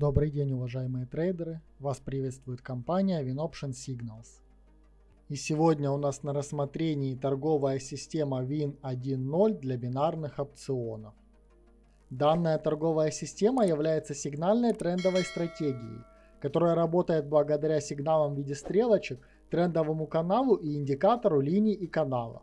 Добрый день, уважаемые трейдеры! Вас приветствует компания WinOption Signals. И сегодня у нас на рассмотрении торговая система Win 1.0 для бинарных опционов. Данная торговая система является сигнальной трендовой стратегией, которая работает благодаря сигналам в виде стрелочек, трендовому каналу и индикатору линий и каналов.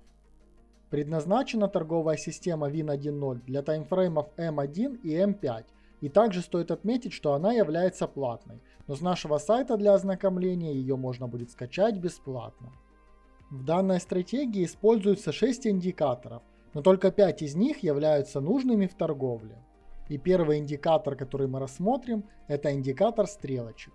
Предназначена торговая система Win 1.0 для таймфреймов M1 и M5 и также стоит отметить, что она является платной, но с нашего сайта для ознакомления ее можно будет скачать бесплатно. В данной стратегии используются 6 индикаторов, но только 5 из них являются нужными в торговле. И первый индикатор, который мы рассмотрим, это индикатор стрелочек.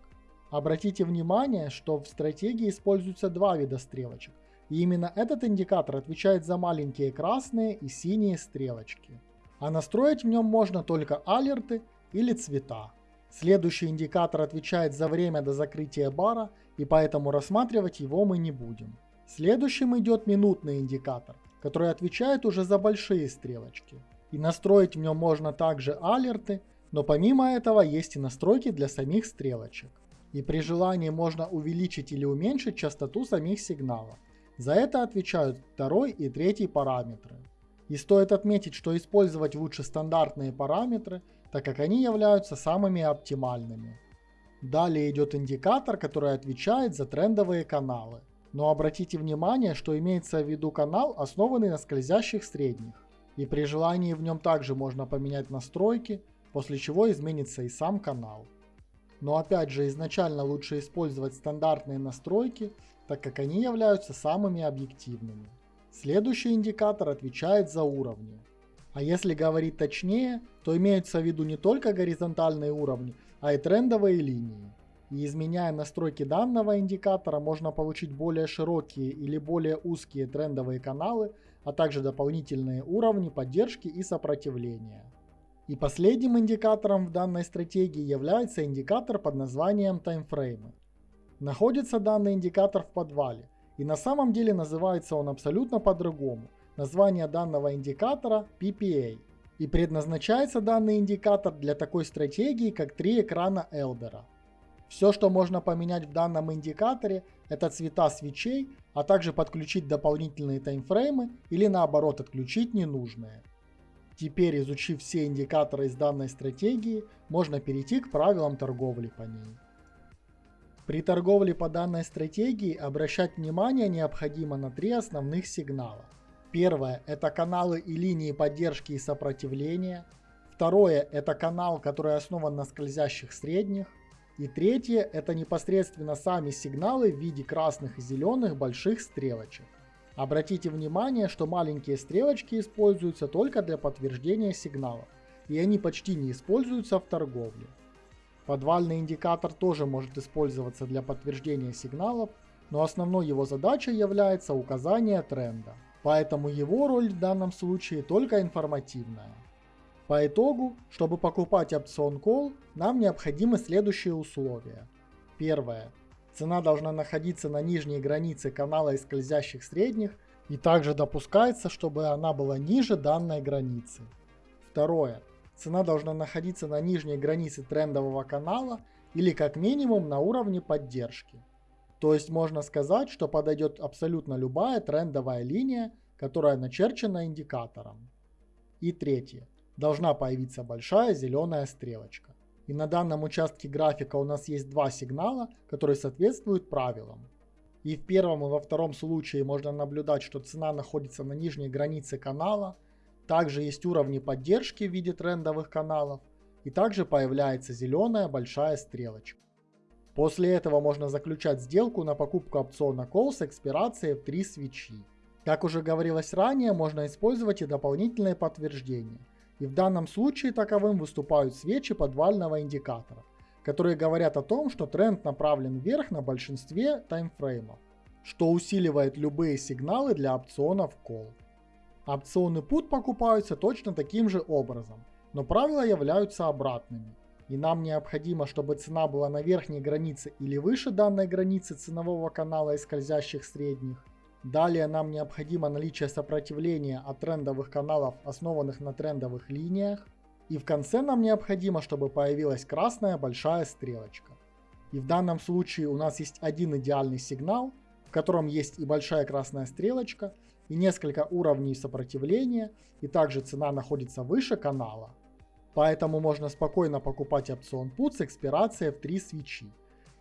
Обратите внимание, что в стратегии используются два вида стрелочек, и именно этот индикатор отвечает за маленькие красные и синие стрелочки а настроить в нем можно только алерты или цвета. Следующий индикатор отвечает за время до закрытия бара, и поэтому рассматривать его мы не будем. Следующим идет минутный индикатор, который отвечает уже за большие стрелочки. И настроить в нем можно также алерты, но помимо этого есть и настройки для самих стрелочек. И при желании можно увеличить или уменьшить частоту самих сигналов. За это отвечают второй и третий параметры. И стоит отметить, что использовать лучше стандартные параметры, так как они являются самыми оптимальными. Далее идет индикатор, который отвечает за трендовые каналы. Но обратите внимание, что имеется в виду канал, основанный на скользящих средних. И при желании в нем также можно поменять настройки, после чего изменится и сам канал. Но опять же изначально лучше использовать стандартные настройки, так как они являются самыми объективными. Следующий индикатор отвечает за уровни. А если говорить точнее, то имеются в виду не только горизонтальные уровни, а и трендовые линии. И изменяя настройки данного индикатора, можно получить более широкие или более узкие трендовые каналы, а также дополнительные уровни поддержки и сопротивления. И последним индикатором в данной стратегии является индикатор под названием таймфреймы. Находится данный индикатор в подвале – и на самом деле называется он абсолютно по-другому. Название данного индикатора PPA. И предназначается данный индикатор для такой стратегии, как три экрана Элдера. Все, что можно поменять в данном индикаторе, это цвета свечей, а также подключить дополнительные таймфреймы или наоборот отключить ненужные. Теперь, изучив все индикаторы из данной стратегии, можно перейти к правилам торговли по ней. При торговле по данной стратегии обращать внимание необходимо на три основных сигнала. Первое – это каналы и линии поддержки и сопротивления. Второе – это канал, который основан на скользящих средних. И третье – это непосредственно сами сигналы в виде красных и зеленых больших стрелочек. Обратите внимание, что маленькие стрелочки используются только для подтверждения сигналов, и они почти не используются в торговле. Подвальный индикатор тоже может использоваться для подтверждения сигналов, но основной его задачей является указание тренда. Поэтому его роль в данном случае только информативная. По итогу, чтобы покупать опцион Call, нам необходимы следующие условия. Первое. Цена должна находиться на нижней границе канала из скользящих средних и также допускается, чтобы она была ниже данной границы. Второе. Цена должна находиться на нижней границе трендового канала или как минимум на уровне поддержки. То есть можно сказать, что подойдет абсолютно любая трендовая линия, которая начерчена индикатором. И третье. Должна появиться большая зеленая стрелочка. И на данном участке графика у нас есть два сигнала, которые соответствуют правилам. И в первом и во втором случае можно наблюдать, что цена находится на нижней границе канала – также есть уровни поддержки в виде трендовых каналов. И также появляется зеленая большая стрелочка. После этого можно заключать сделку на покупку опциона Call с экспирацией в 3 свечи. Как уже говорилось ранее, можно использовать и дополнительные подтверждения. И в данном случае таковым выступают свечи подвального индикатора, которые говорят о том, что тренд направлен вверх на большинстве таймфреймов, что усиливает любые сигналы для опционов Call. Опционы put покупаются точно таким же образом, но правила являются обратными. И нам необходимо, чтобы цена была на верхней границе или выше данной границы ценового канала из скользящих средних. Далее нам необходимо наличие сопротивления от трендовых каналов, основанных на трендовых линиях. И в конце нам необходимо, чтобы появилась красная большая стрелочка. И в данном случае у нас есть один идеальный сигнал, в котором есть и большая красная стрелочка, и несколько уровней сопротивления, и также цена находится выше канала. Поэтому можно спокойно покупать опцион PUT с экспирацией в 3 свечи.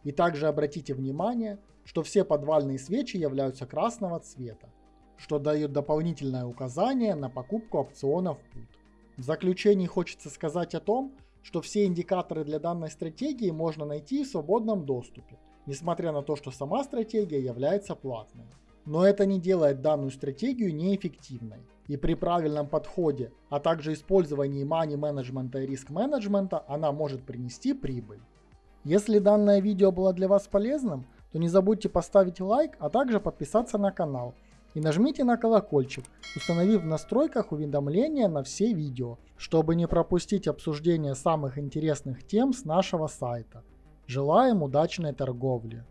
И также обратите внимание, что все подвальные свечи являются красного цвета, что дает дополнительное указание на покупку опционов PUT. В заключении хочется сказать о том, что все индикаторы для данной стратегии можно найти в свободном доступе, несмотря на то, что сама стратегия является платной. Но это не делает данную стратегию неэффективной. И при правильном подходе, а также использовании money менеджмента и риск менеджмента, она может принести прибыль. Если данное видео было для вас полезным, то не забудьте поставить лайк, а также подписаться на канал и нажмите на колокольчик, установив в настройках уведомления на все видео, чтобы не пропустить обсуждение самых интересных тем с нашего сайта. Желаем удачной торговли!